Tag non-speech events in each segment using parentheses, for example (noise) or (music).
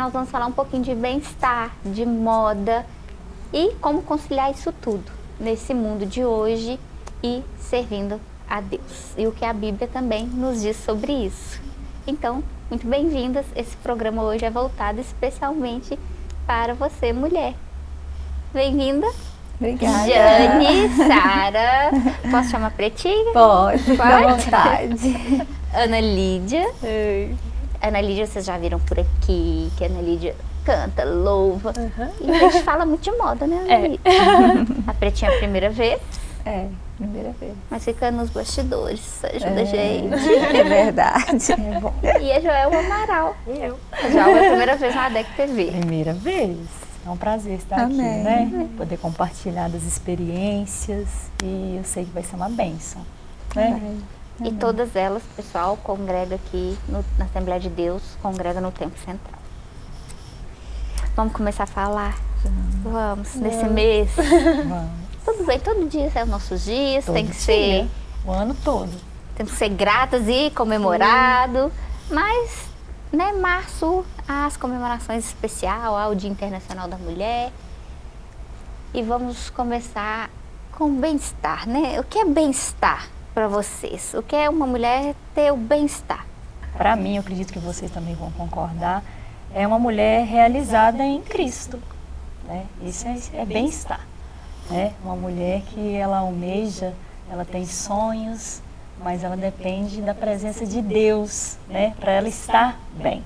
nós vamos falar um pouquinho de bem-estar, de moda e como conciliar isso tudo nesse mundo de hoje e servindo a Deus. E o que a Bíblia também nos diz sobre isso. Então, muito bem-vindas. Esse programa hoje é voltado especialmente para você, mulher. Bem-vinda. Obrigada. Jane, (laughs) Sara. Posso chamar Pretinha? Pode, Pode? à vontade. Ana Lídia. Ei. Ana Lídia, vocês já viram por aqui, que a Ana Lídia canta, louva. Uhum. E a gente fala muito de moda, né, Ana É. Lídia? (laughs) A Pretinha é a primeira vez, É, primeira vez. mas fica nos bastidores, ajuda a É. gente. (laughs) É verdade. É bom. E a Joelma Amaral. Eu. A Joelma é a primeira vez na ADEC TV. Primeira vez. É um prazer estar aqui, Amém. né? Poder compartilhar das experiências e eu sei que vai ser uma bênção, né? E todas elas, pessoal, congrega aqui no- na Assembleia de Deus, congrega no Templo Central. Vamos começar a falar? Vamos, nesse mês. Vamos. (laughs) Tudo bem, todo dia são os nossos dias, Todo tem que dia, ser O ano todo. temos que ser gratas e comemorado. Mas, né, março, as comemorações especial, ao Dia Internacional da Mulher. E vamos começar com bem-estar, né? O que é bem-estar para vocês? O que é uma mulher ter o bem-estar? Para mim, eu acredito que vocês também vão concordar, é uma mulher realizada em Cristo. Né? Isso é, é bem-estar. Né? Uma mulher que ela almeja, ela tem sonhos, mas ela depende da presença de Deus né? para ela estar bem.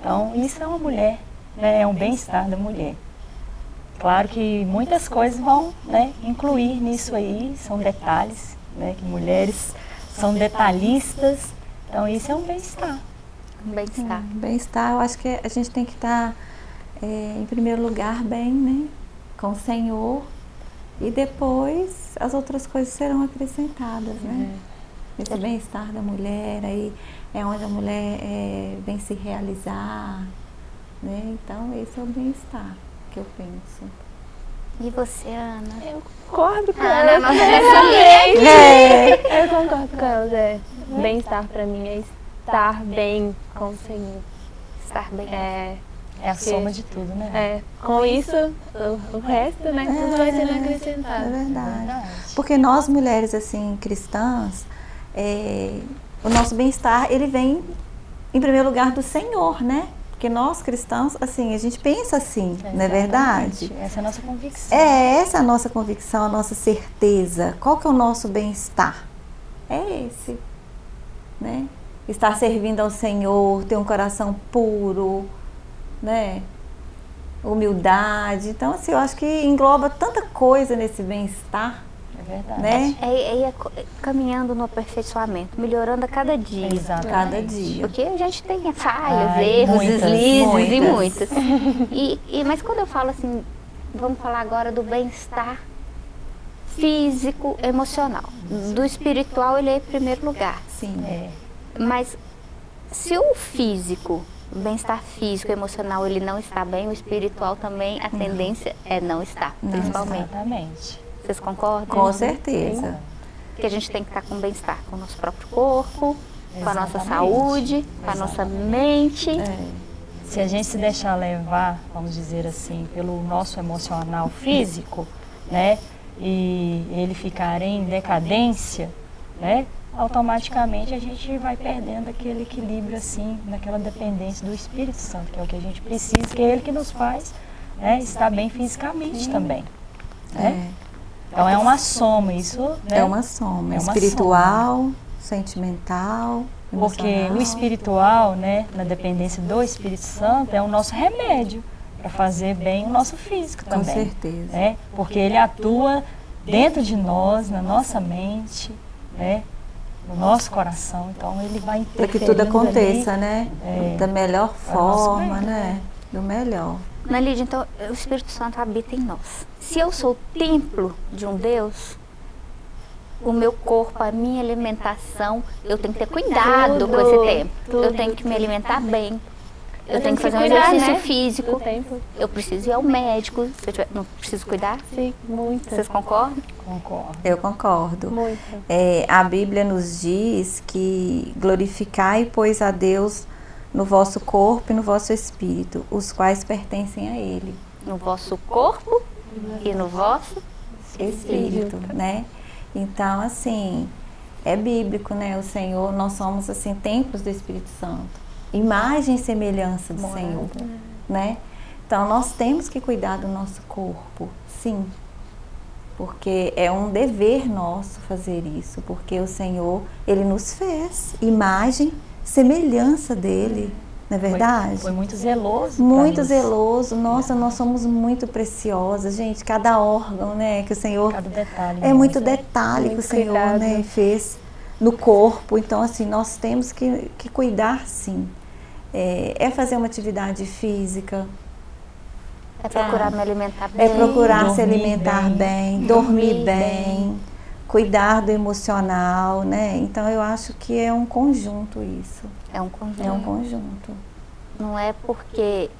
Então, isso é uma mulher, né? é um bem-estar da mulher. Claro que muitas coisas vão né, incluir nisso aí, são detalhes, né, que mulheres são detalhistas, então isso é um bem-estar. Um bem-estar. Bem-estar, eu acho que a gente tem que estar, é, em primeiro lugar, bem, né? Com o Senhor. E depois as outras coisas serão acrescentadas, né? Esse bem-estar da mulher, aí é onde a mulher é, vem se realizar, né? Então, esse é o bem-estar que eu penso. E você, Ana? Eu concordo com Ana é elas. nossa conselheira. É. Eu concordo com elas. É. Bem-estar pra mim é estar bem com o Senhor. Estar bem. É, É a soma de tudo, né? é, com isso, o, o resto, né, tudo vai sendo É acrescentado. verdade. Verdade. Porque nós mulheres assim cristãs, é, o nosso bem-estar ele vem em primeiro lugar do Senhor, né? Porque nós cristãos, assim, a gente pensa assim, não é verdade? Essa é a nossa convicção. É essa a nossa convicção, a nossa certeza. Qual que é o nosso bem-estar? É esse, né? Estar servindo ao Senhor, ter um coração puro, né? Humildade. Então, assim, eu acho que engloba tanta coisa nesse bem-estar, É verdade. né? É, é, é co- caminhando no aperfeiçoamento, melhorando a cada dia. Exatamente. Cada dia. Porque a gente tem falhas, Ai, erros, muitas, deslizes e muitas. muitas. (laughs) E, e- mas quando eu falo assim, vamos falar agora do bem-estar físico, emocional. Do espiritual, ele é em primeiro lugar. Sim. É, Mas se o físico, o bem-estar físico, emocional, ele não está bem, o espiritual também, a tendência é não estar, principalmente. exatamente. Vocês concordam? Com certeza. Que a gente tem que estar com bem-estar com o nosso próprio corpo, com a nossa Exatamente. saúde, com a nossa mente. É. Se a gente se deixar levar, vamos dizer assim, pelo nosso emocional físico, né? E ele ficar em decadência, né? Automaticamente a gente vai perdendo aquele equilíbrio assim, naquela dependência do Espírito Santo, que é o que a gente precisa, que é ele que nos faz né, estar bem fisicamente também. Né? Então é uma soma, isso né? É uma soma. É uma espiritual, sentimental, Porque emocional. o espiritual, né, na dependência do Espírito Santo, é o nosso remédio para fazer bem o nosso físico Com também. certeza. Né? Porque ele atua dentro de nós, na nossa mente, né, no nosso coração. Então ele vai Para que tudo aconteça, ali. né? É. Da melhor forma, bem, né? Do melhor. Na Lídia, então, o Espírito Santo habita em nós. Se eu sou templo de um Deus, o meu corpo, a minha alimentação, eu tenho que ter cuidado Tudo, com esse templo. Eu tudo. tenho que me alimentar bem. Eu Eu tenho que fazer um que cuidar, exercício né? físico. Tempo. Eu preciso ir ao médico. Se eu tiver, não preciso cuidar? Sim, muito. Vocês concordam? Concordo. Eu concordo. Muito. É, a Bíblia nos diz que glorificai, pois, a Deus no vosso corpo e no vosso espírito, os quais pertencem a Ele. No vosso corpo e no vosso Espírito, né? Então, assim, é bíblico, né? O Senhor, nós somos, assim, templos do Espírito Santo. Imagem e semelhança do Senhor, né? Então, nós temos que cuidar do nosso corpo, sim. Porque é um dever nosso fazer isso, porque o Senhor, Ele nos fez imagem, semelhança dele, não é verdade? Foi, foi muito zeloso. Muito zeloso. Nossa, nós somos muito preciosas, gente. Cada órgão, né, que o Senhor Cada detalhe. é mesmo. muito detalhe que o Muito Senhor cuidado. né, fez no corpo. Então, assim, nós temos que, que cuidar, sim. É, é fazer uma atividade física, É procurar me alimentar bem. é procurar se alimentar bem, bem, dormir, dormir bem, cuidar do emocional, né? Então, eu acho que é um conjunto isso. É um conjunto. É um conjunto. Não é porque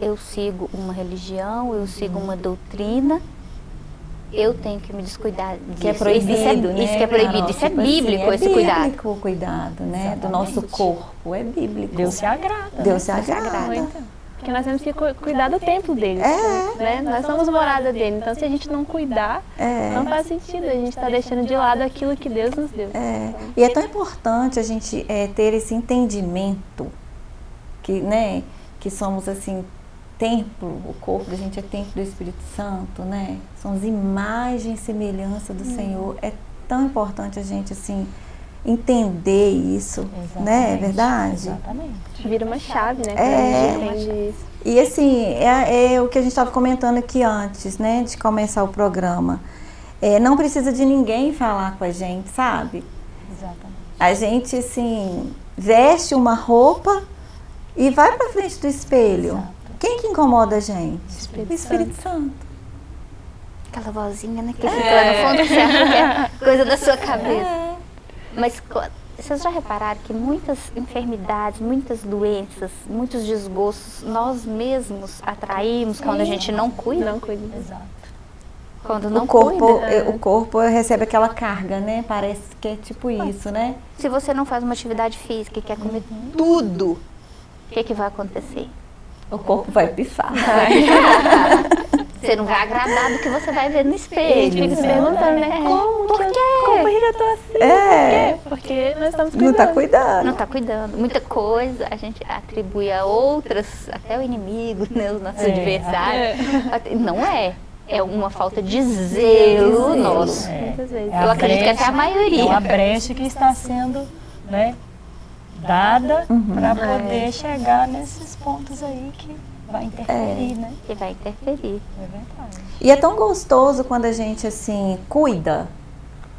eu sigo uma religião, eu sigo uma doutrina, eu tenho que me descuidar disso. Que é proibido, isso, é, né, isso que é proibido. Isso é Tipo assim, bíblico, é esse cuidado. bíblico o cuidado, né? Do nosso Exatamente. corpo. É bíblico. Deus se agrada. Deus se né? agrada. Porque nós temos que cu- cuidar do templo dele. É. Né? Nós somos morada dele. Então, se a gente não cuidar, É. não faz sentido. A gente está deixando de lado aquilo que Deus nos deu. É, e é tão importante a gente é, ter esse entendimento que, né, que somos assim templo, o corpo da gente é templo do Espírito Santo, né? Somos imagem e semelhança do Senhor. É tão importante a gente assim entender isso, né? É Exatamente, verdade? Exatamente. Vira uma chave, né? É. E assim, é, é o que a gente estava comentando aqui antes, né, de começar o programa. É, não precisa de ninguém falar com a gente, sabe? Exatamente. A gente, assim, veste uma roupa e vai pra frente do espelho. Exato. Quem que incomoda a gente? Espírito o Espírito Santo. Aquela vozinha, né? Que fica lá no fundo, que é coisa da sua cabeça. Mas vocês já repararam que muitas enfermidades, muitas doenças, muitos desgostos, nós mesmos atraímos quando a gente não cuida? Não cuida. Exato. Quando não o corpo, cuida. é, o corpo recebe aquela carga, né? Parece que é tipo isso, né? Se você não faz uma atividade física e quer comer tudo, o que, que vai acontecer? O corpo vai pifar. (laughs) Você não vai agradar do que você vai ver no E a espelho. gente fica se perguntando, né? Como Por que quê? Como que eu tô assim? É. Por quê? Porque nós estamos Não cuidando. tá cuidando. Não está cuidando. Muita coisa a gente atribui a outras, até o inimigo, né, os nossos É. adversários. Não é. É uma falta de zelo Zelo. nosso. É. Muitas vezes. É Eu acredito que até a maioria. É uma brecha que está sendo né, dada para poder chegar nesses pontos aí que vai interferir, né? Que vai interferir. É verdade. E é tão gostoso quando a gente assim cuida,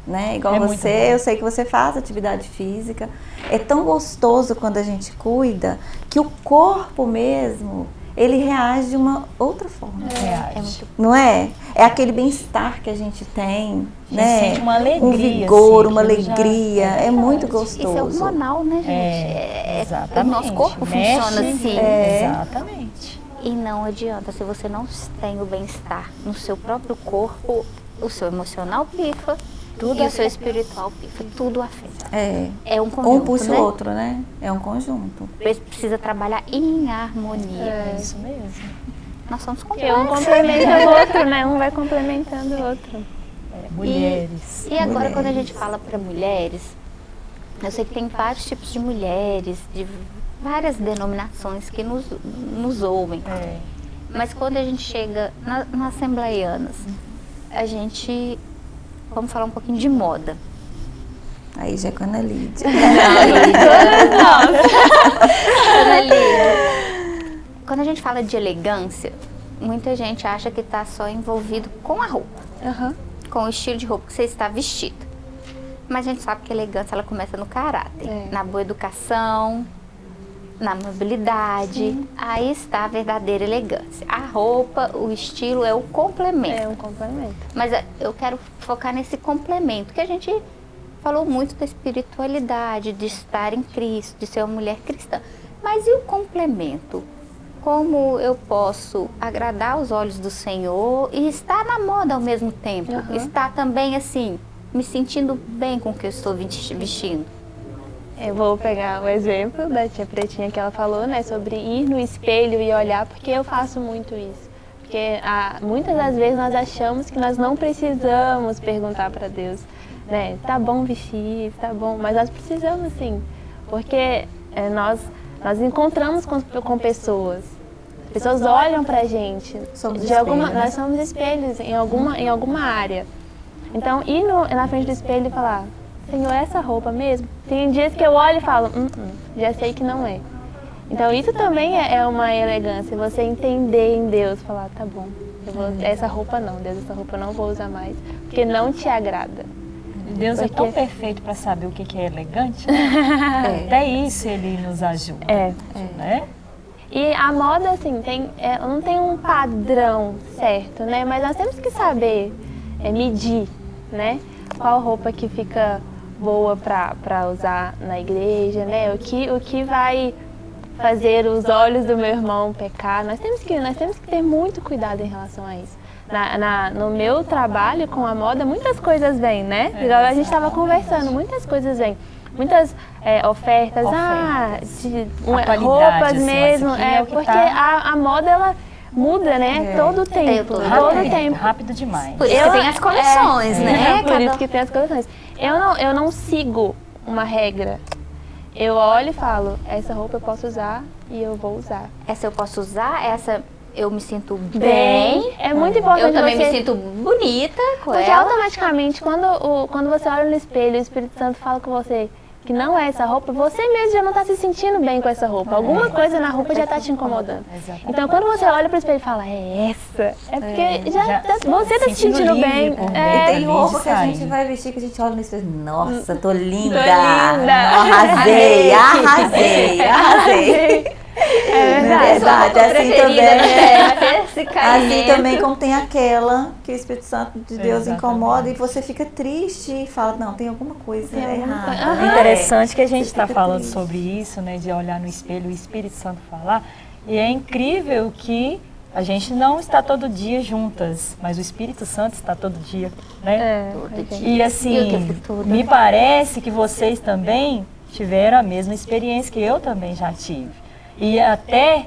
né? Igual É você, eu sei que você faz atividade física. É tão gostoso quando a gente cuida que o corpo mesmo ele reage de uma outra forma. Reage. É muito Não é? É aquele bem-estar que a gente tem, A gente né? sente uma alegria, um vigor, assim, uma aquilo já- alegria. é É, muito verdade. Isso é gostoso. hormonal, né, gente? É, É- exatamente. O nosso corpo Mexe, funciona assim. É. Exatamente. E não adianta, se você não tem o bem-estar no seu próprio corpo, o seu emocional pifa, Tudo e o seu espiritual pifa, tudo afeta. É. É um conjunto, Um puxa né? o outro, né? É um conjunto. Precisa trabalhar em harmonia. É isso mesmo. Nós somos Porque um complexos. complementa o (laughs) outro, né? Um vai complementando o outro. É, mulheres. E agora, Mulheres. quando a gente fala para mulheres, eu sei que tem vários tipos de mulheres, de várias denominações que nos, nos ouvem. É. Mas quando a gente chega na, nas assembleianas, a gente. Vamos falar um pouquinho de moda. Aí já é com a Ana Lídia. (laughs) (laughs) Ana Lídia, Quando a gente fala de elegância, muita gente acha que está só envolvido com a roupa, Aham. com o estilo de roupa que você está vestido. Mas a gente sabe que a elegância ela começa no caráter, É. na boa educação, na mobilidade. Aí está a verdadeira elegância. A roupa, o estilo é o complemento. É um complemento. Mas eh, eu quero focar nesse complemento, que a gente falou muito da espiritualidade, de estar em Cristo, de ser uma mulher cristã. Mas e o complemento? Como eu posso agradar os olhos do Senhor e estar na moda ao mesmo tempo? Aham. Estar também assim, me sentindo bem com o que eu estou vesti- vestindo? Eu vou pegar o exemplo da tia Pretinha que ela falou, né, sobre ir no espelho e olhar, porque eu faço muito isso. Porque ah, muitas das vezes nós achamos que nós não precisamos perguntar para Deus, né, tá bom vestir, tá bom, mas nós precisamos sim, porque é, nós, nós encontramos com, com pessoas, as pessoas olham pra gente, Somos de alguma, espelhos, né? nós somos espelhos em alguma, em alguma área. Então, ir no- na frente do espelho e falar, Senhor, é essa roupa mesmo? Tem dias que eu olho e falo, "Hum, hum, já sei que não é. Então, isso também é é uma elegância, você entender em Deus, falar, tá bom, vou, essa roupa não, Deus, essa roupa eu não vou usar mais, porque não te agrada. Deus é tão Porque- perfeito para saber o que é elegante. né? (laughs) Até isso ele nos ajuda. É. Né? E a moda, assim, tem, é, não tem um padrão certo, né? Mas nós temos que saber é, medir, né? Qual roupa que fica boa para usar na igreja, né? O que, o que vai fazer os olhos do meu irmão pecar. Nós temos que, nós temos que ter muito cuidado em relação a isso. Na, na- no meu trabalho com a moda, muitas coisas vêm, né? Igual a gente estava conversando, muitas coisas vêm. Muitas é, ofertas, ah, Ofertas. de Atualidade, roupas assim, mesmo, é, é porque tá- a, a moda ela muda, né? Todo o tempo, todo todo Rápido, tempo. rápido demais. Por isso Eu- que tem as coleções, é, né? Por Cada- isso que tem as coleções. Eu não, eu não sigo uma regra. Eu olho e falo, essa roupa eu posso usar e eu vou usar. Essa eu posso usar, essa eu me sinto bem. Bem, é muito importante Eu também você... me sinto bonita com Porque ela. automaticamente, quando, o, quando você olha no espelho o Espírito Santo fala com você que não é essa roupa, você mesmo já não está se sentindo bem com essa roupa. Alguma coisa na roupa já está te incomodando. Então, quando você olha para o espelho e fala, é essa, é porque já, já tá- você está se sentindo bem. por É, E tem roupa que a gente vai vestir que a gente olha no espelho. Nossa, tô linda! linda. Arrasei, arrasei, arrasei. É verdade. Verdade, assim preferida, também. né? Esse Assim também como tem aquela que o Espírito Santo de Deus Exatamente. incomoda e você fica triste e fala, não, tem alguma coisa Tem alguma errada. coisa- É interessante que a gente está falando triste. sobre isso, né, de olhar no espelho e o Espírito Santo falar. E é incrível que a gente não está todo dia juntas, mas o Espírito Santo está todo dia, né? É, Todo dia. E assim, me né? parece que vocês também tiveram a mesma experiência que eu também já tive. E até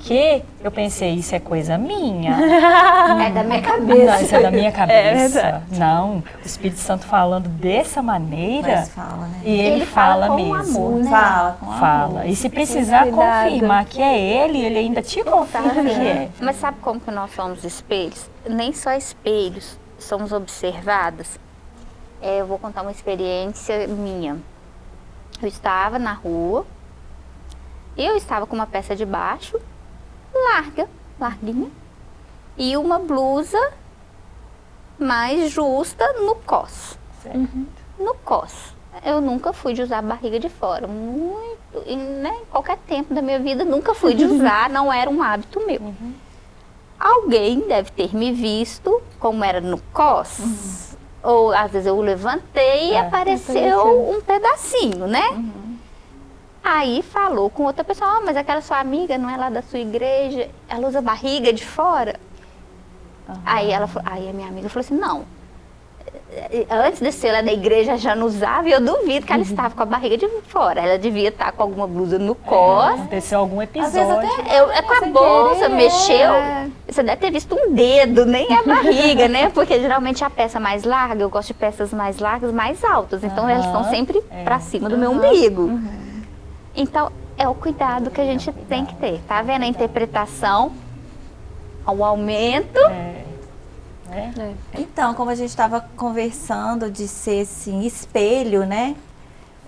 que eu pensei, isso é coisa minha. (laughs) É da minha Não, cabeça. isso é da minha (laughs) É cabeça. verdade. não, o Espírito Santo falando dessa maneira, Mas fala, né? e ele, Ele fala fala, com mesmo. amor, né? Fala com amor. Fala. E se precisar Cuidado. confirmar que é ele, ele ainda te confirma que é. Mas sabe como que nós somos espelhos? Nem só espelhos, somos observadas. É, eu vou contar uma experiência minha. Eu estava na rua, eu estava com uma peça de baixo, larga, larguinha, e uma blusa mais justa no cos. No cos. Eu nunca fui de usar barriga de fora. Muito, em, né, em qualquer tempo da minha vida, nunca fui de (laughs) usar, não era um hábito meu. Alguém deve ter me visto, como era no cos, ou às vezes eu levantei e É. apareceu Apareceu. um pedacinho, né? Aí falou com outra pessoa, ah, mas aquela sua amiga não é lá da sua igreja, ela usa barriga de fora? Aí ela aí a minha amiga falou assim, não. eh, Antes de ser lá da igreja já não usava, e eu duvido que ela (laughs) estava com a barriga de fora. Ela devia estar com alguma blusa no cos. Aconteceu algum Às vezes episódio. até Eu, é com a bolsa, querer, mexeu. é. Você deve ter visto um dedo, nem a barriga, né? Porque geralmente a peça mais larga, eu gosto de peças mais largas, mais altas. Então elas estão sempre é. pra cima do meu umbigo. Então é o cuidado que a gente tem que ter. Tá vendo a interpretação? O aumento. É. Né? Então, como a gente estava conversando de ser assim, espelho, né?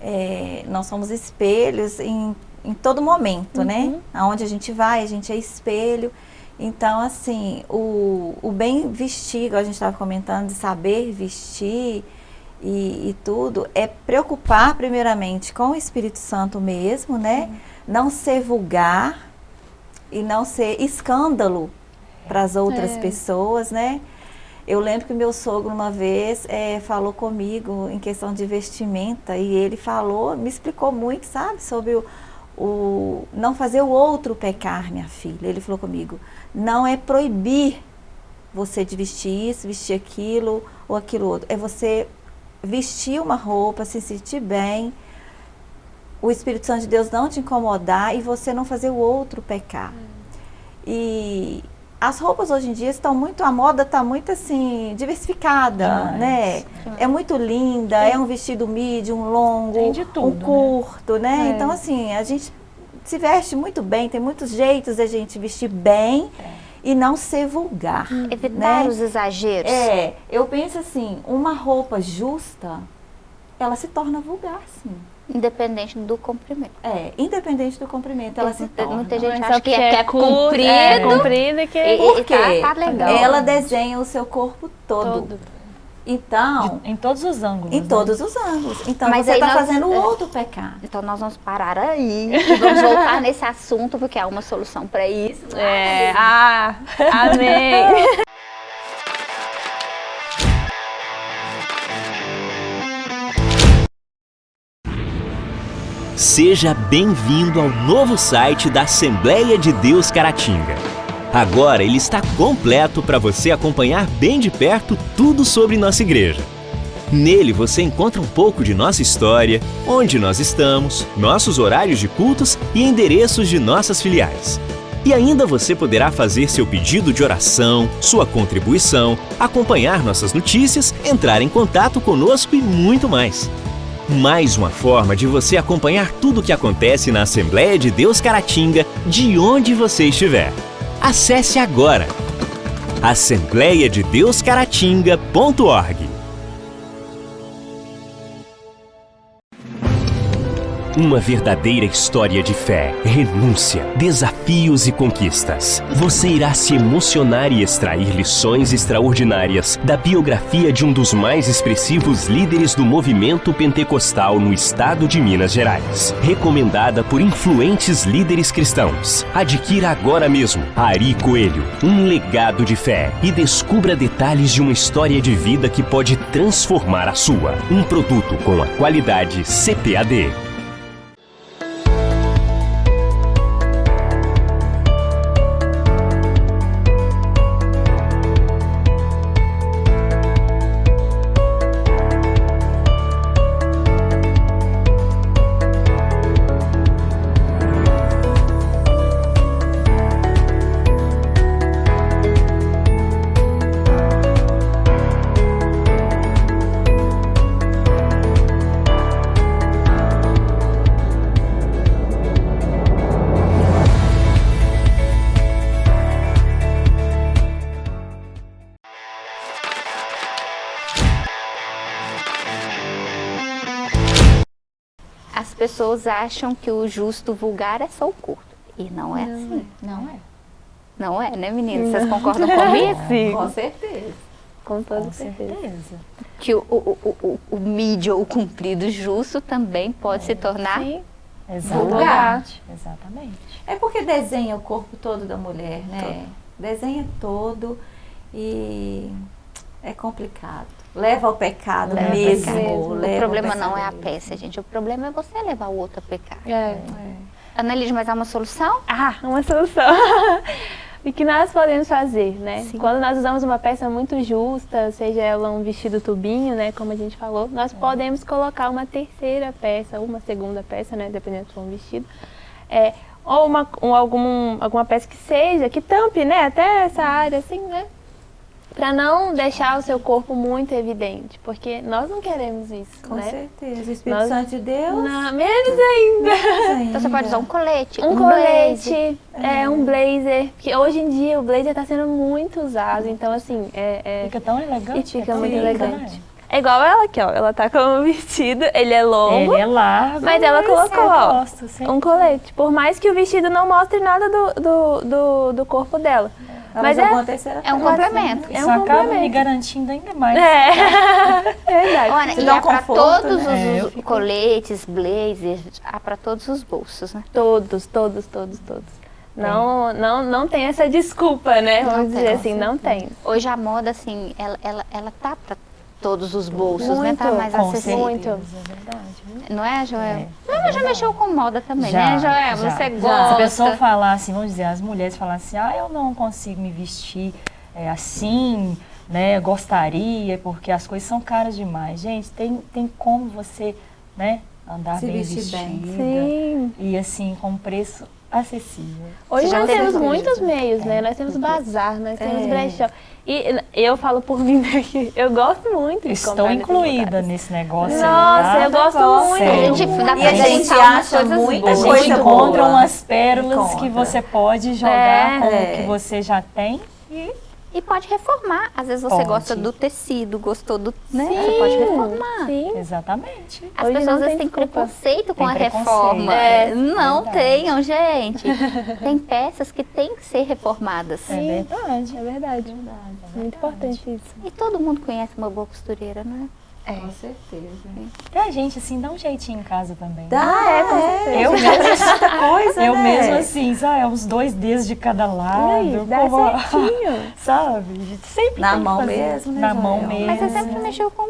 É, nós somos espelhos em, em todo momento, né? Aonde a gente vai, a gente é espelho. Então, assim, o, o bem vestir, igual a gente estava comentando, de saber vestir e, e tudo, é preocupar primeiramente com o Espírito Santo mesmo, né? Não ser vulgar e não ser escândalo para as outras É. pessoas, né? Eu lembro que meu sogro uma vez eh, falou comigo em questão de vestimenta e ele falou, me explicou muito, sabe, sobre o, o não fazer o outro pecar, minha filha. Ele falou comigo, não é proibir você de vestir isso, vestir aquilo ou aquilo outro. É você vestir uma roupa, se sentir bem, o Espírito Santo de Deus não te incomodar e você não fazer o outro pecar. E as roupas hoje em dia estão muito, a moda está muito assim, diversificada, Demais. né? É muito linda, é um vestido midi, um longo, tudo, um né? curto, né? É. Então assim, a gente se veste muito bem, tem muitos jeitos da gente vestir bem e não ser vulgar. Evitar né? os exageros. É, eu penso assim, uma roupa justa, ela se torna vulgar, sim. Independente do comprimento. É, independente do comprimento, ela se Muita- torna. muita gente Mas acha que porque é, que é comprido. É, comprido que E- Por e quê? tá, tá legal. Ela desenha o seu corpo todo. todo. Então, Em todos os ângulos. em né? todos os ângulos. Então Mas você está nós- fazendo o é. outro pecar. Então nós vamos parar aí e vamos voltar nesse assunto, porque há uma solução para isso. É, ah, amém. Seja bem-vindo ao novo site da Assembleia de Deus Caratinga. Agora ele está completo para você acompanhar bem de perto tudo sobre nossa igreja. Nele você encontra um pouco de nossa história, onde nós estamos, nossos horários de cultos e endereços de nossas filiais. E ainda você poderá fazer seu pedido de oração, sua contribuição, acompanhar nossas notícias, entrar em contato conosco e muito mais. Mais uma forma de você acompanhar tudo o que acontece na Assembleia de Deus Caratinga, de onde você estiver. Acesse agora assembleiadedeuscaratinga.org. Uma verdadeira história de fé, renúncia, desafios e conquistas. Você irá se emocionar e extrair lições extraordinárias da biografia de um dos mais expressivos líderes do movimento pentecostal no estado de Minas Gerais. Recomendada por influentes líderes cristãos. Adquira agora mesmo Ari Coelho, um legado de fé e descubra detalhes de uma história de vida que pode transformar a sua. Um produto com a qualidade CPAD. As pessoas acham que o justo vulgar é só o curto. E não é assim. Não é. Não é, né, meninas? Vocês concordam comigo? (laughs) Sim, Com certeza. com toda Com certeza. certeza. Que o, o, o, o, ou o comprido justo também pode se tornar Sim, Exatamente. Exatamente. É porque desenha o corpo todo da mulher, né? Desenha todo e é complicado. Leva ao pecado Leva ao mesmo. pecado. leva O ao problema não é a peça, gente. O problema é você levar o outro a pecar. É. Analise, mas há uma solução? Ah, uma solução. (laughs) E que nós podemos fazer, né? Sim. Quando nós usamos uma peça muito justa, seja ela um vestido tubinho, né, como a gente falou, nós podemos colocar uma terceira peça, uma segunda peça, né, dependendo se for um vestido, é, ou uma, um, algum, alguma peça que seja, que tampe, né, até essa área, assim, né, para não deixar o seu corpo muito evidente, porque nós não queremos isso, Com né? certeza. O Espírito Nós- Santo de Deus. Não, menos ainda. Então você pode usar um colete, Um, blazer. colete, é, um blazer, porque hoje em dia o blazer está sendo muito usado, então assim, é, é- Fica tão elegante. e fica é muito elegante. né? É igual ela aqui, ó, ela tá com um vestido, ele é longo, Ele é largo. mas ela colocou, eu ó, gosto, um colete, por mais que o vestido não mostre nada do, do, do, do corpo dela. Mas é- terceira É um complemento. É Isso um acaba me complemento. garantindo ainda mais. É, (laughs) é verdade. Olha, e dá um há para todos né? É, eu os fico- coletes, blazers, há para todos os bolsos, né? Todos, todos, todos, todos. Não, não, não tem essa desculpa, né? Não Vamos tem, dizer com assim, não tem. Hoje a moda, assim, ela, ela, ela tá para todos os bolsos, né? Muito, Tá mais acessível. Muito. é verdade. Não é, Joel? É, Ela já mexeu com moda também, Já, né, Joel? já. Você Se gosta. a pessoa falar assim, vamos dizer, as mulheres falar assim, ah, eu não consigo me vestir é, assim, né, gostaria, porque as coisas são caras demais. Gente, tem, tem como você, né, andar Se bem vestir bem. vestida. Sim. E assim, com preço acessível. Hoje já nós temos muitos meios, né? Nós temos bazar, nós temos É. brechó. E eu falo por (laughs) mim que eu gosto muito de Estou incluída nesse negócio. Nossa, eu gosto muito. A Sério. gente dá E pra a gente acha coisas muita A boas. coisa gente boa. encontra umas pérolas que você pode jogar É. com o que você já tem. E pode reformar. Às vezes você Pode. gosta do tecido, gostou do. Né? Você pode reformar. Sim. Exatamente. As Hoje pessoas às vezes têm preconceito com Tem a preconceito. reforma. É, não verdade. tenham, gente. (laughs) tem peças que têm que ser reformadas. É verdade. É verdade. Muito importante isso. E todo mundo conhece uma boa costureira, não é? Com certeza. E a gente, assim, dá um jeitinho em casa também. Dá, Ah, é, com certeza. Eu tanta (laughs) coisa, Eu né? mesmo assim, sabe? Uns dois dedos de cada lado. Aí, dá como- certinho. (laughs) Sabe? A gente sempre Na mão fazer. mesmo, né, Na mão mesmo. Mas você sempre mexeu com.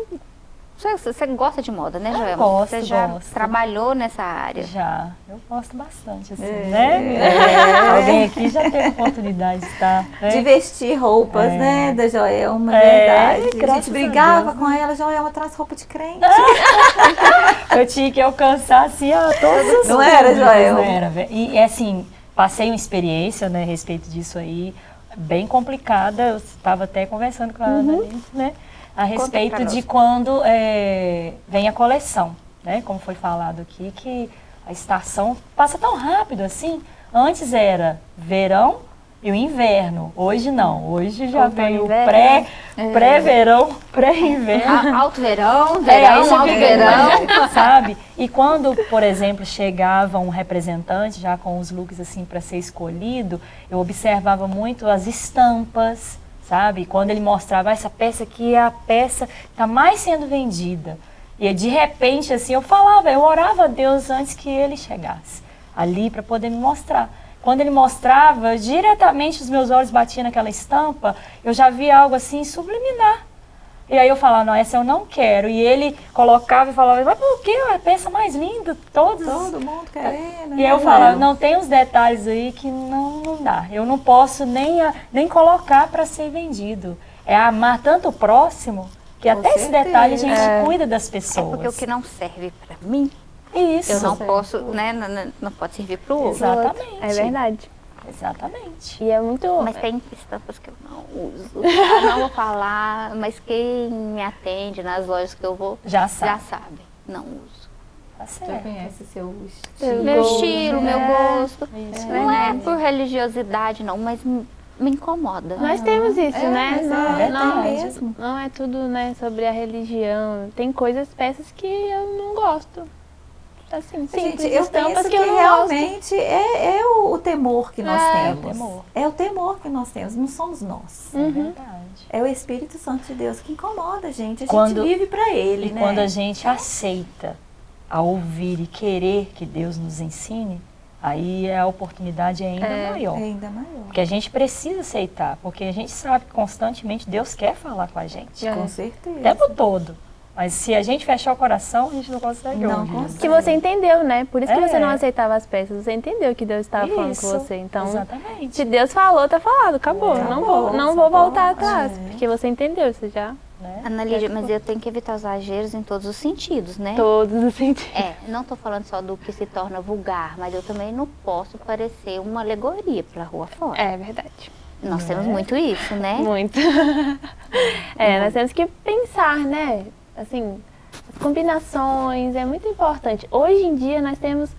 Você, você gosta de moda, né, Joel? gosto, Você já gosto. trabalhou nessa área. Já, eu gosto bastante, assim, É. né? Alguém aqui já teve oportunidade de estar. né? De vestir roupas, É. né, da Joelma, É, verdade. A gente a brigava Deus, com ela, Joelma traz roupa de crente. (laughs) Eu tinha que alcançar, assim, ó, todos os Não era, públicos, Joel? Não era. E, assim, passei uma experiência, né, a respeito disso aí, bem complicada. Eu estava até conversando com a Uhum. Annalise, né, a respeito de quando é, vem a coleção, né, como foi falado aqui, que a estação passa tão rápido assim. Antes era verão e o inverno. Hoje não. Hoje já vem o inverno. pré, É. pré-verão, pré-inverno. Alto verão, É, verão, você alto fica, verão. (laughs) Sabe? E quando, por exemplo, chegava um representante já com os looks assim para ser escolhido, eu observava muito as estampas, sabe? Quando ele mostrava "Ah, essa peça aqui é a peça que está mais sendo vendida. E de repente assim, eu falava, eu orava a Deus antes que ele chegasse ali para poder me mostrar. Quando ele mostrava, diretamente os meus olhos batiam naquela estampa, eu já via algo assim subliminar. E aí eu falava, não, essa eu não quero. E ele colocava e falava, mas por que? É a peça mais linda, todos. Todo mundo querendo. E aí eu né, falava, não, tem uns detalhes aí que não, não dá. Eu não posso nem, a- nem colocar para ser vendido. É amar tanto o próximo, que Com até esse certeza. detalhe a gente É. cuida das É pessoas. porque o que não serve pra mim, Isso. eu não Certo. posso, né? Não, não- não pode servir pro outro. Exatamente. É verdade. Exatamente. E é muito. Mas tem estampas que eu não uso. (laughs) Eu não vou falar, mas quem me atende nas lojas que eu vou Já já sabe. sabe. Não uso. Tá Já certo. conhece seu Seu estilo. Meu gosto, estilo, meu né? gosto. Isso. Não é por religiosidade, não, mas me incomoda. Nós temos isso, É, né? mas é Não, verdade. não, mesmo. não é tudo né, sobre a religião. Tem coisas, peças que eu não gosto. Assim, simples, Gente, eu estampas penso que, eu não realmente é, é o, o temor que nós É. temos. É o temor. É o temor que nós temos, não somos nós. É Uhum. verdade. É o Espírito Santo de Deus que incomoda a gente. A Quando- gente vive para Ele, E né? quando a gente aceita a ouvir e querer que Deus nos ensine, aí a oportunidade é ainda É. maior. É ainda maior. Porque a gente precisa aceitar, porque a gente sabe que constantemente Deus quer falar com a gente. É. Com O certeza. tempo todo. Mas se a gente fechar o coração, a gente não consegue Não ouvir. consegue. Que você entendeu, né? Por isso que É. você não aceitava as peças. Você entendeu que Deus estava falando com você. Então, Exatamente. se Deus falou, tá falado, acabou. Acabou, não vou, não vou voltar atrás. É. Porque você entendeu, você já. Né? Ana Lídia, mas eu tenho que evitar os exageros em todos os sentidos, né? Todos os sentidos. É, não estou falando só do que se torna vulgar, mas eu também não posso parecer uma alegoria para rua fora. É verdade. Nós Né? temos muito isso, né? Muito. (laughs) é, nós temos que pensar, né? Assim, as combinações, é muito importante. Hoje em dia nós temos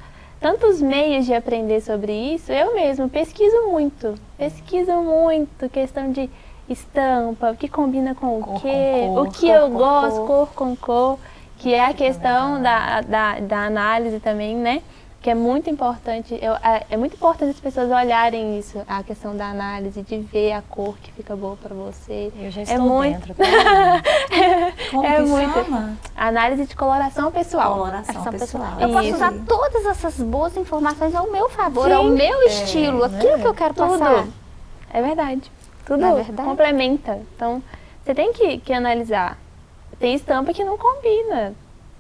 tantos meios de aprender sobre isso. Eu mesmo pesquiso muito. Pesquiso muito questão de estampa, o que combina com Cor o quê, cor, o que cor eu gosto, cor. cor com cor, que é a questão da, da, da análise também, né? Que é muito importante, eu- é, é muito importante as pessoas olharem isso, a questão da análise, de ver a cor que fica boa para você. Eu já É estou muito- dentro. Tá? (laughs) Como é muito- chama? Análise de coloração pessoal. Coloração Ação pessoal. Eu posso Isso. usar todas essas boas informações ao meu favor, ao Sim. meu estilo, aquilo que eu quero Tudo. passar. É verdade. Tudo é verdade? complementa. Então, você tem que, que analisar. Tem estampa que não combina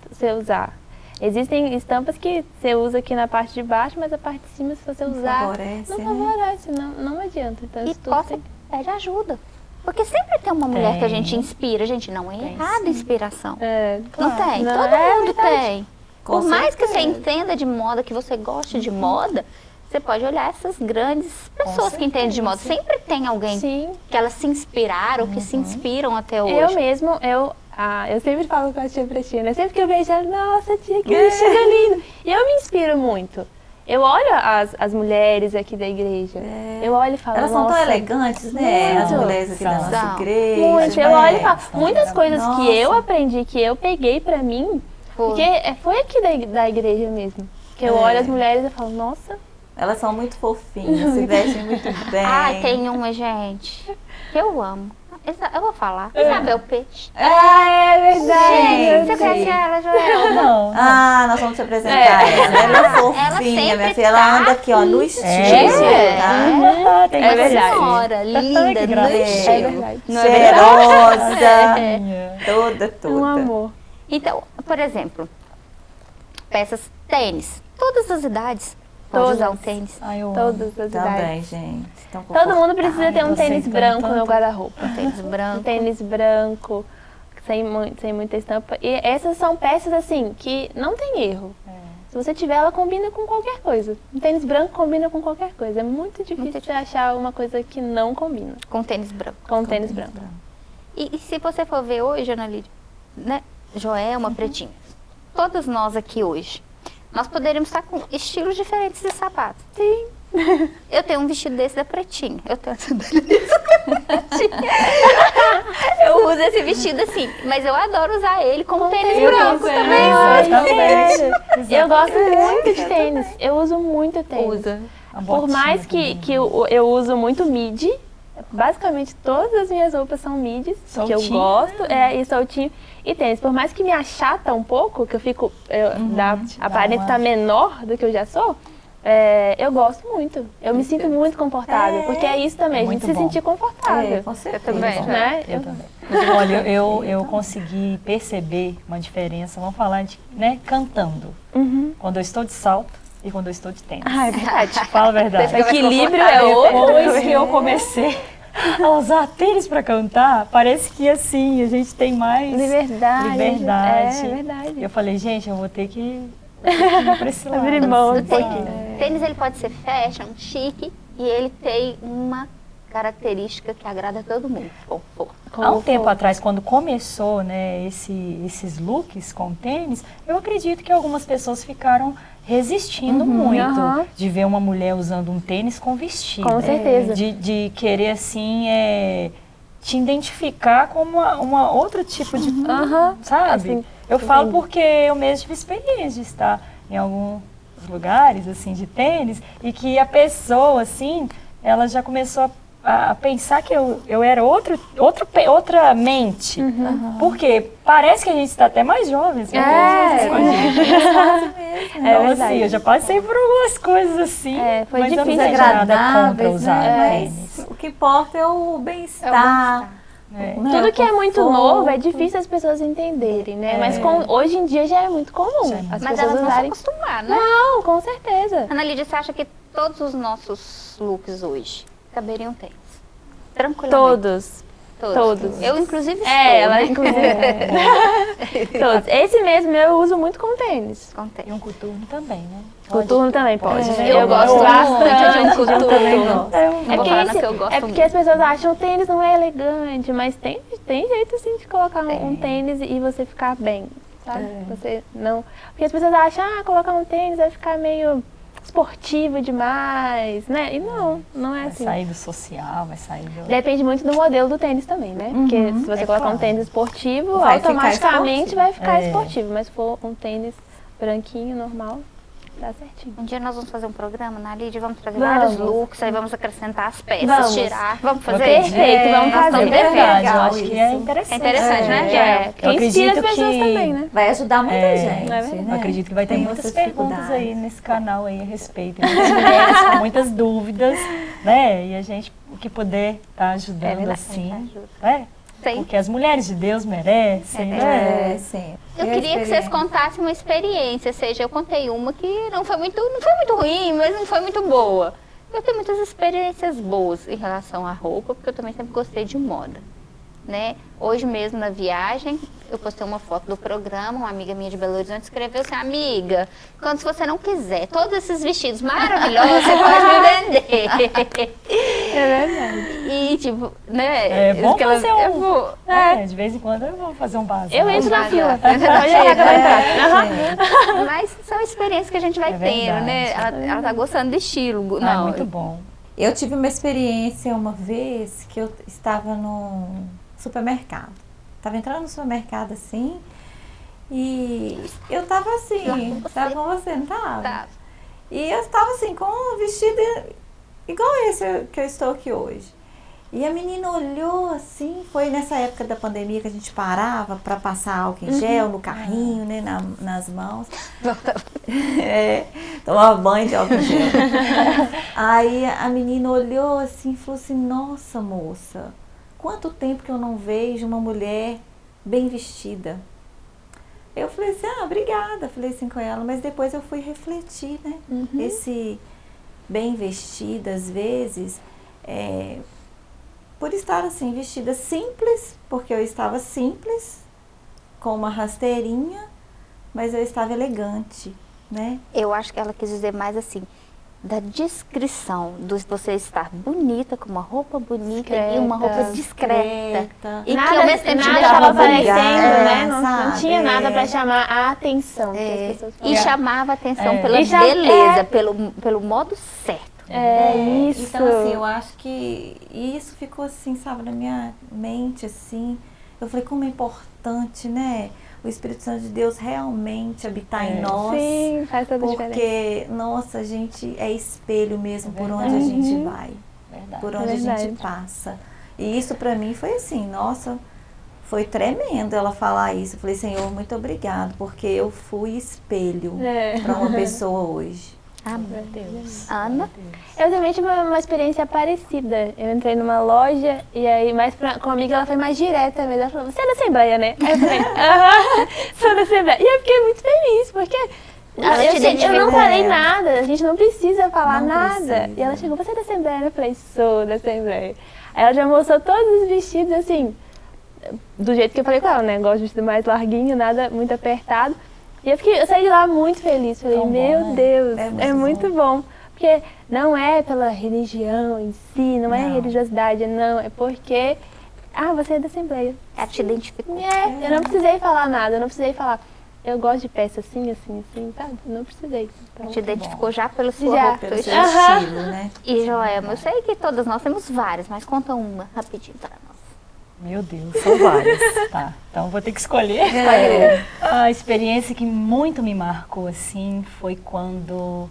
você usar. Existem estampas que você usa aqui na parte de baixo, mas a parte de cima, se você Não usar, favorece, não né? favorece, não, não adianta. Então, E possa, tem- pede ajuda. Porque sempre tem uma mulher que a Tem. gente inspira. Gente, não é Tem errado a inspiração. É, Não tem, Não, todo é mundo verdade. tem. Com Por mais que você certeza. entenda de moda, que você goste de moda, você pode olhar essas grandes pessoas que entendem de moda. Sempre tem alguém Sim. que elas se inspiraram, que se inspiram até hoje. Eu mesmo, eu, ah, eu sempre falo com a tia Pretinha, né? Sempre que eu vejo ela, nossa, tia, que vestido lindo. E eu me inspiro muito. Eu olho as, as mulheres aqui da igreja, eu olho e falo, Elas são tão elegantes, né? As Muito. mulheres aqui da nossa igreja. Muito, eu né? olho e falo, muitas coisas Nossa. que eu aprendi, que eu peguei pra mim, Foi. porque é- foi aqui da, da igreja mesmo. Que eu É. olho as mulheres e falo, nossa, Elas são muito fofinhas, se vestem muito (laughs) bem. Ah, tem uma, gente, que eu amo. Isa- Eu vou falar. Isabel Peixe. ah, é verdade. Gente. Você conhece ela, Joel? Não, (laughs) não. Ah, nós vamos te apresentar É. ela. Ela é Ela fofinha, sempre minha filha. Ela tá anda aqui, ó, no estilo, É. tá? Ah, tem É que verdade. Senhora, linda, no estilo. É é? Cheirosa, É. toda, toda. Um amor. Então, por exemplo, peças tênis. Todas as idades Todas. usar um tênis. Ai, eu. Todas as idades. Também, gente. Tão Todo mundo precisa ter um tênis branco no guarda-roupa. Um tênis Um (laughs) branco. tênis branco, sem, mui- sem muita estampa. E essas são peças assim que não tem erro. Se você tiver, ela combina com qualquer coisa. Um tênis branco combina com qualquer coisa. É muito difícil Muito você achar uma coisa que não combina Com tênis branco. com um tênis branco. E, e se você for ver hoje, Ana Lídia, né? Joelma, Pretinha, todas nós aqui hoje, nós poderíamos estar com estilos diferentes de sapato. Sim. (laughs) Eu tenho um vestido desse da Pretinha. Eu tenho essa Pretinha. Eu uso esse vestido assim, mas eu adoro usar ele como tênis Eu branco também. Exatamente. Eu gosto muito de tênis. Eu uso muito tênis. Usa. Por mais que, que eu, eu uso muito midi, basicamente todas as minhas roupas são midis, que eu gosto, é, e soltinho. E tênis, por mais que me achata um pouco, que eu fico, eu, te dá aparento uma- estar menor do que eu já sou, é, eu gosto muito. Eu me sinto muito confortável, porque é isso também, É a gente se bom. sentir confortável. É, com certeza. também. né? Eu também. Olha, eu, eu (laughs) consegui perceber uma diferença, vamos falar de, né, cantando. Uhum. Quando eu estou de salto e quando eu estou de tênis. Ah, é verdade. Fala a verdade. Você mais Equilíbrio é outro. (laughs) Depois que eu comecei a usar tênis para cantar, parece que assim, a gente tem mais Liberdade. liberdade. É, verdade. Eu falei, gente, eu vou ter que, vou ter que ir pra esse (laughs) lado. Abrir mão um sabe? pouquinho. Tênis ele pode ser fashion, chique e ele tem uma característica que agrada a todo mundo. Conforto. Há um tempo atrás, quando começou né, esse- esses looks com tênis, eu acredito que algumas pessoas ficaram resistindo muito aham. de ver uma mulher usando um tênis com vestido. Com certeza. De, de querer, assim, é, te identificar como uma, uma outro tipo de... Aham. Sabe? Assim, eu falo porque eu mesmo tive experiência de estar em alguns lugares, assim, de tênis, e que a pessoa, assim, ela já começou a a, pensar que eu, eu era outro, outro, outra mente. Porque parece que a gente está até mais jovem. (laughs) assim, É, essas coisas. É Então, verdade. assim, eu já passei por algumas coisas assim. É, foi mas eu não difícil. nada contra usar né? Mas o que importa é o bem-estar. É. né? Tudo O que é muito conforto. novo é difícil as pessoas entenderem, né? Mas com- hoje em dia já é muito comum é as Mas pessoas elas vão se usarem. acostumar, né? Não, com certeza. Ana Lídia, você acha que todos os nossos looks hoje caberiam tênis? Tranquilamente. Todos. Todos. todos. Eu, inclusive, estou. É, ela né? inclusive. Todos. Esse mesmo eu uso muito com tênis. Com tênis. E um coturno também, né? Coturno também pode. Pode. Eu gosto muito de um coturno. gosto. É um- É porque, esse- eu gosto é porque as pessoas acham que o tênis não é elegante, mas tem, tem jeito assim de colocar um, um tênis e você ficar bem, sabe? Você não. Porque as pessoas acham, ah, colocar um tênis vai ficar meio esportivo demais, né? E não, não é Vai assim. sair do social, vai sair do... Depende muito do modelo do tênis também, né? Porque se você É colocar um claro. tênis esportivo, Vai ficar automaticamente esportivo. vai ficar É. esportivo. Mas se for um tênis branquinho, normal, dá certinho. Um dia nós vamos fazer um programa na Lídia, vamos trazer Vamos. vários looks, aí vamos acrescentar as peças, Vamos. tirar. Vamos fazer? Perfeito, vamos nós fazer. estamos É verdade, eu acho que é interessante. É interessante, né, É, Jael? que inspira as pessoas que- também, né? Vai ajudar muita É, gente. é verdade? né? Eu acredito que vai ter Tem muitas perguntas aí nesse canal aí a respeito. Muitas mulheres com muitas dúvidas, né? E a gente, o que puder estar ajudando É verdade, assim, ajuda. Né? Porque as mulheres de Deus merecem, né? É, sim. Eu E a queria que vocês contassem uma experiência, seja, eu contei uma que não foi muito, não foi muito ruim, mas não foi muito boa. Eu tenho muitas experiências boas em relação à roupa, porque eu também sempre gostei de moda, né? Hoje mesmo na viagem, eu postei uma foto do programa, uma amiga minha de Belo Horizonte escreveu assim, amiga, quando se você não quiser, todos esses vestidos maravilhosos, você pode me vender. (laughs) É verdade. E tipo, né? É bom aquela- fazer um- eu vou- É, de vez em quando eu vou fazer um básico. Eu entro na fila. que eu vou entrar. Aham. Mas são experiências que a gente vai É tendo, né? verdade. Ela, ela tá gostando do estilo. Ah, Não, muito bom. Eu tive uma experiência uma vez que eu estava no supermercado. Estava entrando no supermercado assim e eu estava assim, Lá com você. não estava? Tá. E eu estava assim, com um vestido igual esse que eu estou aqui hoje. E a menina olhou assim, foi nessa época da pandemia que a gente parava para passar álcool em gel no carrinho, né, na- nas mãos. (laughs) É, tomava banho de álcool em gel. (laughs) Aí a menina olhou assim e falou assim, nossa moça, quanto tempo que eu não vejo uma mulher bem vestida. Eu falei assim, ah, obrigada, falei assim com ela, mas depois eu fui refletir, né? Esse bem vestida, às vezes, é, por estar assim, vestida simples, porque eu estava simples, com uma rasteirinha, mas eu estava elegante, né? Eu acho que ela quis dizer mais assim, da descrição, de você estar bonita, com uma roupa bonita e uma roupa discreta. Discreta. E que nada, ao mesmo tempo te deixava aparecendo, né? É, Não, não sabe? tinha nada É. pra chamar a atenção. que É, e chamava atenção É. pela cha- beleza, é. pelo, pelo modo certo. É isso. Então, assim, eu acho que isso ficou assim, sabe, na minha mente, assim. Eu falei, como é importante, né? O Espírito Santo de Deus realmente habitar É. em nós. Sim, faz toda a diferença. Porque, nossa, a gente é espelho mesmo É por onde a gente Uhum. vai, Verdade. por onde a gente passa. E isso pra mim foi assim, nossa, foi tremendo ela falar isso. Eu falei, Senhor, muito obrigado, porque eu fui espelho É. para uma (laughs) pessoa hoje. Meu Deus. Ana? Eu também tive uma, uma experiência parecida. Eu entrei numa loja e aí, mais pra, com a amiga, ela foi mais direta mesmo. Ela falou, você é da Assembleia, né? Aí eu falei, (laughs) aham, sou da Assembleia. E eu fiquei muito feliz, porque Ela eu, te sei- eu não falei nada, a gente não precisa falar Não nada. precisa. E ela chegou, você é da Assembleia? Eu falei, sou da Assembleia. Aí ela já mostrou todos os vestidos, assim, do jeito que eu falei com ela, né? Gosto de vestido mais larguinho, nada muito apertado. E eu, fiquei, eu saí de lá muito feliz. Falei, bom, meu né? Deus, É é muito muito, bom. Porque não é pela religião em si, não, é Não. religiosidade, não. É porque, ah, você é da Assembleia. Ela te identificou. É, eu não precisei falar nada, eu não precisei falar, eu gosto de peça assim, assim, assim, sabe? Não precisei. Então, Te identificou já pela sua Já. roupa. Pelo seu estilo, né? E Joelma, eu sei que todas nós temos várias, mas conta uma rapidinho para nós. Meu Deus, são várias. (laughs) tá, então vou ter que escolher. É. A experiência que muito me marcou assim foi quando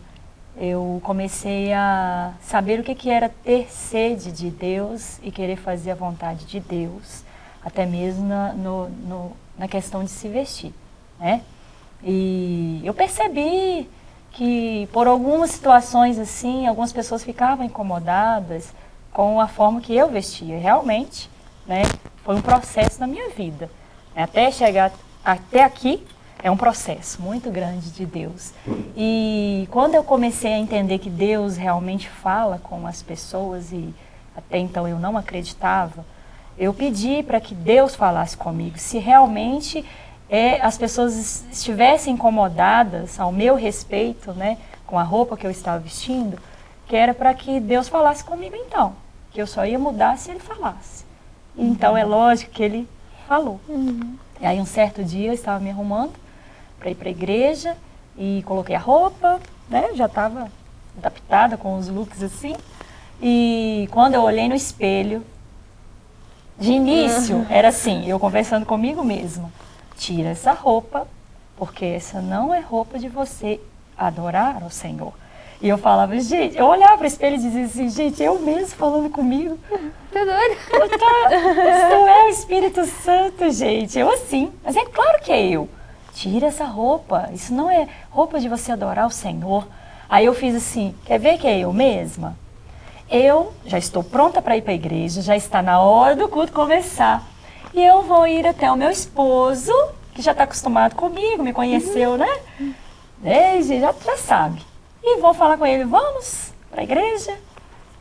eu comecei a saber o que, que era ter sede de Deus e querer fazer a vontade de Deus, até mesmo na, no, no- na questão de se vestir, né? E eu percebi que por algumas situações assim, algumas pessoas ficavam incomodadas com a forma que eu vestia. Realmente, né, foi um processo na minha vida. Até chegar até aqui é um processo muito grande de Deus. E quando eu comecei a entender que Deus realmente fala com as pessoas e até então eu não acreditava, eu pedi para que Deus falasse comigo. Se realmente é, as pessoas es- estivessem incomodadas ao meu respeito, né, com a roupa que eu estava vestindo, que era para que Deus falasse comigo então, que eu só ia mudar se Ele falasse. Então é lógico que Ele falou. E aí um certo dia eu estava me arrumando para ir para a igreja e coloquei a roupa, né, já estava adaptada com os looks assim. E quando eu olhei no espelho, de início era assim, eu conversando comigo mesma, tira essa roupa, porque essa não é roupa de você adorar ao Senhor. E eu falava, gente, eu olhava para o espelho e dizia assim, gente, eu mesmo falando comigo. Tá doido? Isso é o Espírito Santo, gente. Eu assim, mas é claro que é eu. Tira essa roupa, isso não é roupa de você adorar o Senhor. Aí eu fiz assim, quer ver que é eu mesma? Eu já estou pronta para ir para a igreja, já está na hora do culto começar. E eu vou ir até o meu esposo, que já está acostumado comigo, me conheceu, né? Desde, já, já sabe. E vou falar com ele, vamos para a igreja?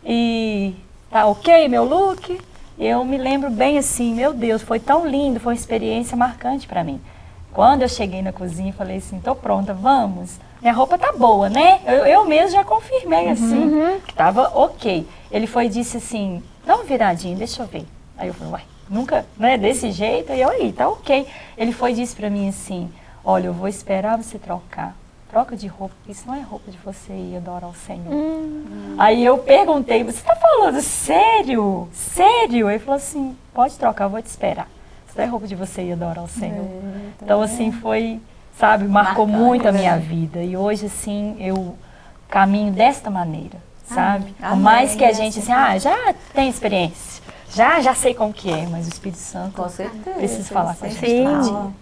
E tá ok meu look? Eu me lembro bem assim, meu Deus, foi tão lindo, foi uma experiência marcante para mim. Quando eu cheguei na cozinha, falei assim, tô pronta, vamos. Minha roupa tá boa, né? Eu, eu mesmo já confirmei assim, uhum. que tava ok. Ele foi e disse assim, dá uma viradinha, deixa eu ver. Aí eu falei, uai, nunca, né, desse jeito? E eu aí, tá ok. Ele foi e disse para mim assim, olha, eu vou esperar você trocar troca de roupa, isso não é roupa de você ir adorar o Senhor. Hum. Aí eu perguntei, você está falando sério? Sério? Ele falou assim, pode trocar, eu vou te esperar. Isso não é roupa de você ir adorar o Senhor. É, então, assim, foi, sabe, marcou Marcando, muito a minha vida. E hoje, assim, eu caminho desta maneira, sabe? Amém. Por mais que a gente, assim, ah, já tem experiência. Já, já sei como que é, mas o Espírito Santo com certeza, precisa falar com a gente. Sim.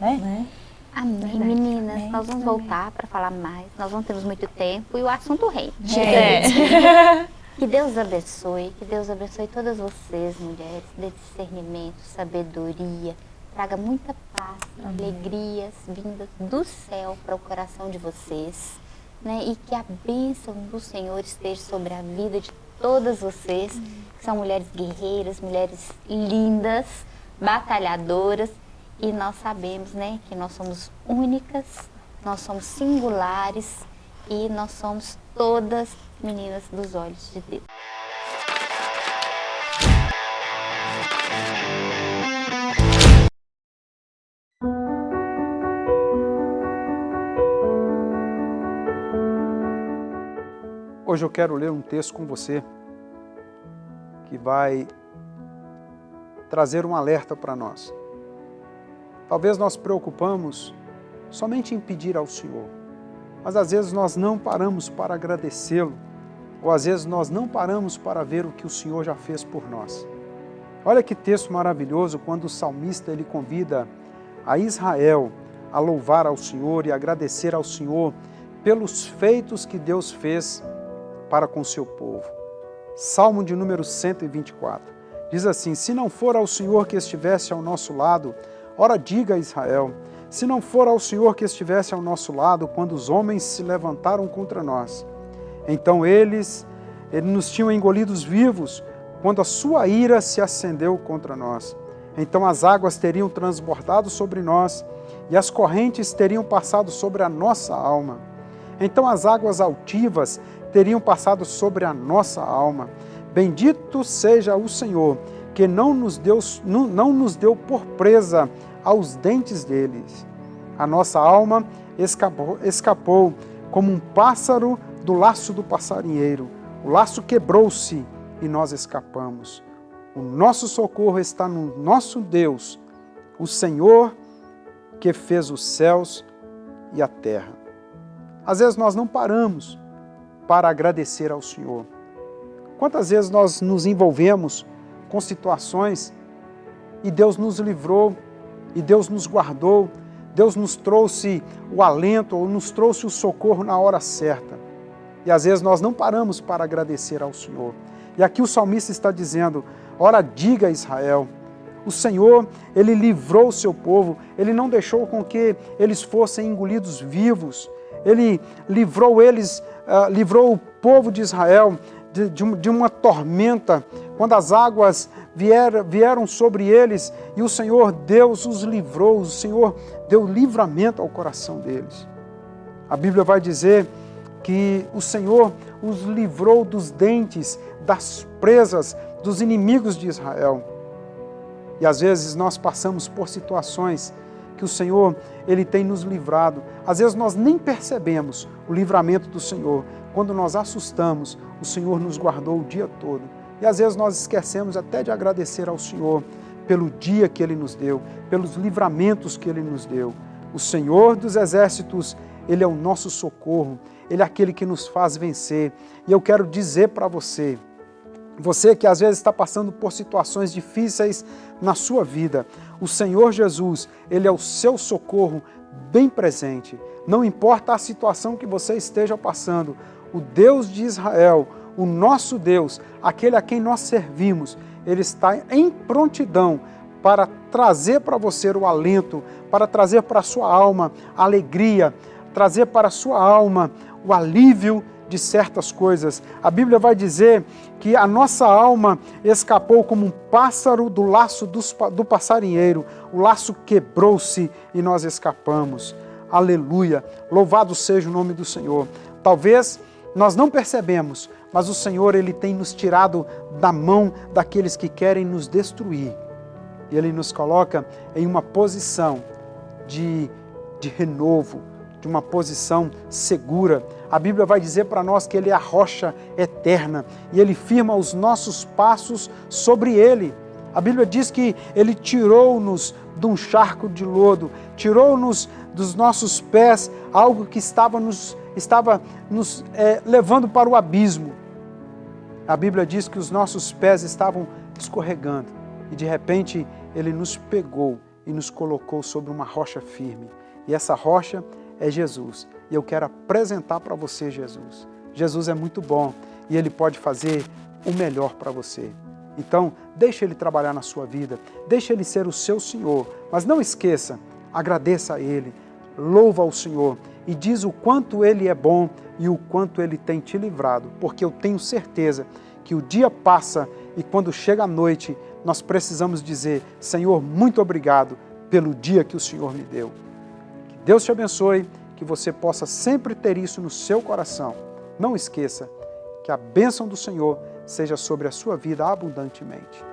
Né? né? Amém, meninas. Amém. Nós vamos voltar para falar mais. Nós não temos muito tempo e o assunto rende. É. (laughs) Que Deus abençoe, que Deus abençoe todas vocês, mulheres, dê discernimento, sabedoria, traga muita paz, Amém. alegrias vindas do céu para o coração de vocês, né? E que a bênção do Senhor esteja sobre a vida de todas vocês, que são mulheres guerreiras, mulheres lindas, batalhadoras e nós sabemos né, que nós somos únicas, nós somos singulares e nós somos todas meninas dos olhos de Deus. Hoje eu quero ler um texto com você que vai trazer um alerta para nós. Talvez nós preocupamos somente em pedir ao Senhor, mas às vezes nós não paramos para agradecê-lo, ou às vezes nós não paramos para ver o que o Senhor já fez por nós. Olha que texto maravilhoso quando o salmista ele convida a Israel a louvar ao Senhor e agradecer ao Senhor pelos feitos que Deus fez para com seu povo. Salmo de número 124. Diz assim, se não for ao Senhor que estivesse ao nosso lado, Ora, diga a Israel, se não for ao Senhor que estivesse ao nosso lado quando os homens se levantaram contra nós, então eles, eles nos tinham engolidos vivos quando a sua ira se acendeu contra nós. Então as águas teriam transbordado sobre nós e as correntes teriam passado sobre a nossa alma. Então as águas altivas teriam passado sobre a nossa alma. Bendito seja o Senhor, que não nos deu, não, não nos deu por presa aos dentes deles. A nossa alma escapou, escapou como um pássaro do laço do passarinheiro. O laço quebrou-se e nós escapamos. O nosso socorro está no nosso Deus, o Senhor que fez os céus e a terra. Às vezes nós não paramos para agradecer ao Senhor. Quantas vezes nós nos envolvemos com situações e Deus nos livrou, e Deus nos guardou, Deus nos trouxe o alento, ou nos trouxe o socorro na hora certa. E às vezes nós não paramos para agradecer ao Senhor. E aqui o salmista está dizendo, ora diga a Israel, o Senhor, Ele livrou o seu povo, Ele não deixou com que eles fossem engolidos vivos, Ele livrou eles, uh, livrou o povo de Israel de, de, uma tormenta, quando as águas vieram, sobre eles e o Senhor Deus os livrou, o Senhor deu livramento ao coração deles. A Bíblia vai dizer que o Senhor os livrou dos dentes, das presas, dos inimigos de Israel. E às vezes nós passamos por situações que o Senhor ele tem nos livrado. Às vezes nós nem percebemos o livramento do Senhor. Quando nós assustamos, o Senhor nos guardou o dia todo. E às vezes nós esquecemos até de agradecer ao Senhor pelo dia que Ele nos deu, pelos livramentos que Ele nos deu. O Senhor dos Exércitos, Ele é o nosso socorro, Ele é aquele que nos faz vencer. E eu quero dizer para você, você que às vezes está passando por situações difíceis na sua vida, o Senhor Jesus, Ele é o seu socorro bem presente. Não importa a situação que você esteja passando, o Deus de Israel, o nosso Deus, aquele a quem nós servimos, Ele está em prontidão para trazer para você o alento, para trazer para a sua alma a alegria, trazer para a sua alma o alívio de certas coisas. A Bíblia vai dizer que a nossa alma escapou como um pássaro do laço do passarinheiro. O laço quebrou-se e nós escapamos. Aleluia! Louvado seja o nome do Senhor. Talvez nós não percebemos, mas o Senhor ele tem nos tirado da mão daqueles que querem nos destruir. E ele nos coloca em uma posição de, de renovo, de uma posição segura. A Bíblia vai dizer para nós que Ele é a rocha eterna e Ele firma os nossos passos sobre Ele. A Bíblia diz que Ele tirou-nos de um charco de lodo, tirou-nos dos nossos pés algo que estava nos, estava nos é, levando para o abismo. A Bíblia diz que os nossos pés estavam escorregando e de repente Ele nos pegou e nos colocou sobre uma rocha firme. E essa rocha é Jesus. E eu quero apresentar para você Jesus. Jesus é muito bom e Ele pode fazer o melhor para você. Então, deixe Ele trabalhar na sua vida, deixe Ele ser o seu Senhor, mas não esqueça, agradeça a Ele, louva ao Senhor e diz o quanto Ele é bom e o quanto Ele tem te livrado, porque eu tenho certeza que o dia passa e quando chega a noite, nós precisamos dizer, Senhor, muito obrigado pelo dia que o Senhor me deu. Que Deus te abençoe, que você possa sempre ter isso no seu coração. Não esqueça que a bênção do Senhor seja sobre a sua vida abundantemente.